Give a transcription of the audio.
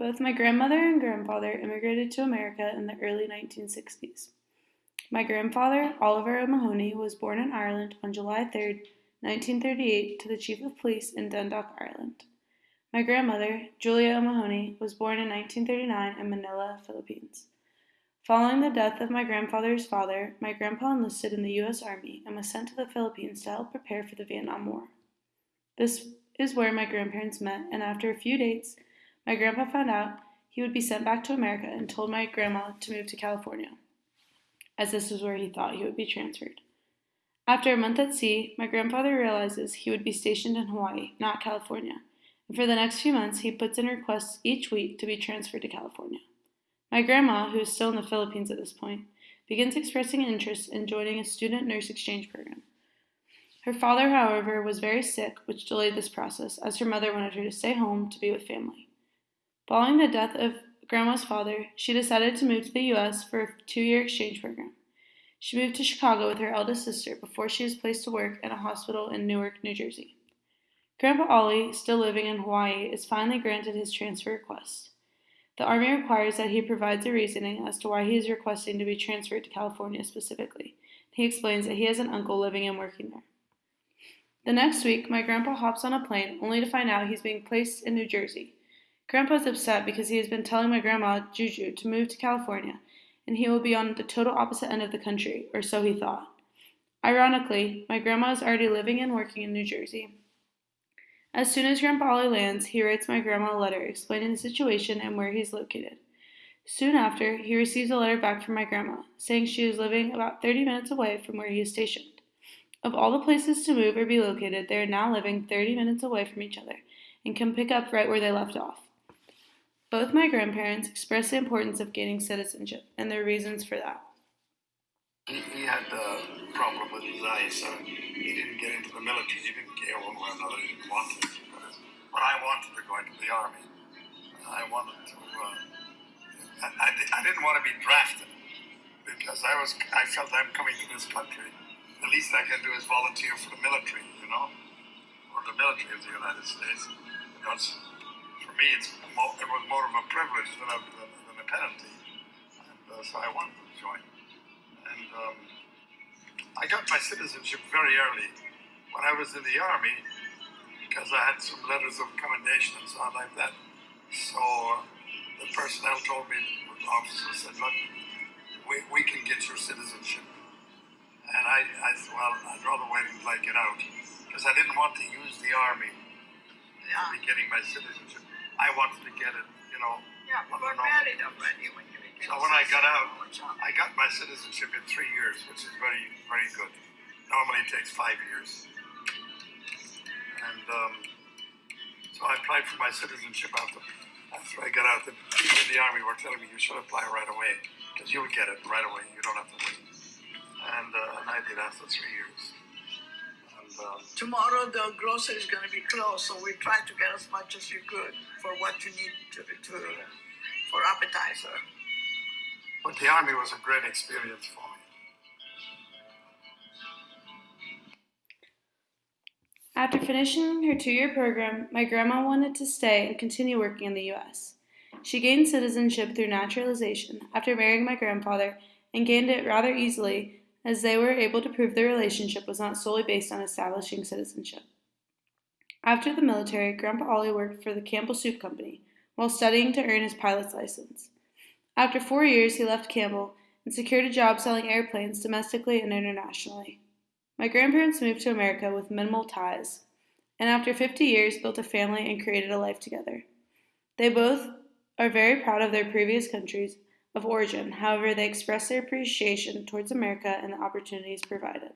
Both my grandmother and grandfather immigrated to America in the early 1960s. My grandfather, Oliver O'Mahony, was born in Ireland on July 3, 1938, to the Chief of Police in Dundalk, Ireland. My grandmother, Julia O'Mahony, was born in 1939 in Manila, Philippines. Following the death of my grandfather's father, my grandpa enlisted in the U.S. Army and was sent to the Philippines to help prepare for the Vietnam War. This is where my grandparents met, and after a few dates, my grandpa found out he would be sent back to America and told my grandma to move to California, as this was where he thought he would be transferred. After a month at sea, my grandfather realizes he would be stationed in Hawaii, not California, and for the next few months he puts in requests each week to be transferred to California. My grandma, who is still in the Philippines at this point, begins expressing interest in joining a student nurse exchange program. Her father, however, was very sick, which delayed this process, as her mother wanted her to stay home to be with family. Following the death of Grandma's father, she decided to move to the U.S. for a two year exchange program. She moved to Chicago with her eldest sister before she was placed to work in a hospital in Newark, New Jersey. Grandpa Ollie, still living in Hawaii, is finally granted his transfer request. The Army requires that he provides a reasoning as to why he is requesting to be transferred to California specifically. He explains that he has an uncle living and working there. The next week, my grandpa hops on a plane only to find out he's being placed in New Jersey. Grandpa's upset because he has been telling my grandma, Juju, to move to California, and he will be on the total opposite end of the country, or so he thought. Ironically, my grandma is already living and working in New Jersey. As soon as Grandpa Ollie lands, he writes my grandma a letter explaining the situation and where he is located. Soon after, he receives a letter back from my grandma, saying she is living about 30 minutes away from where he is stationed. Of all the places to move or be located, they are now living 30 minutes away from each other and can pick up right where they left off. Both my grandparents expressed the importance of gaining citizenship and their reasons for that. He, had a problem with his eyes, so he didn't get into the military. He didn't care one way or another. He didn't want it. But I wanted to go into the army. I wanted to. Uh, I, I, didn't want to be drafted because I was. I felt I'm coming to this country. The least I can do is volunteer for the military, you know, or the military of the United States. For me, it's more, it was more of a privilege than a, than a penalty. And uh, so I wanted to join. And um, I got my citizenship very early when I was in the army because I had some letters of commendation and so on like that. So uh, the personnel told me, the officer said, look, we, we can get your citizenship. And I, I said, well, I'd rather wait until I get out because I didn't want to use the army yeah. to be getting my citizenship. I wanted to get it, you know. Yeah, we were married already when you became So when I got out, I got my citizenship in three years, which is very, very good. Normally it takes five years. And um, so I applied for my citizenship after, after I got out. The people in the army were telling me you should apply right away because you'll get it right away. You don't have to wait. And, uh, and I did after three years. Tomorrow the grocery is going to be closed, so we try to get as much as you could for what you need to, to for appetizer. But the army was a great experience for me. After finishing her two year program, my grandma wanted to stay and continue working in the U.S. She gained citizenship through naturalization after marrying my grandfather and gained it rather easily as they were able to prove their relationship was not solely based on establishing citizenship. After the military, Grandpa Ollie worked for the Campbell Soup Company while studying to earn his pilot's license. After four years, he left Campbell and secured a job selling airplanes domestically and internationally. My grandparents moved to America with minimal ties, and after 50 years, built a family and created a life together. They both are very proud of their previous countries of origin, however, they express their appreciation towards America and the opportunities provided.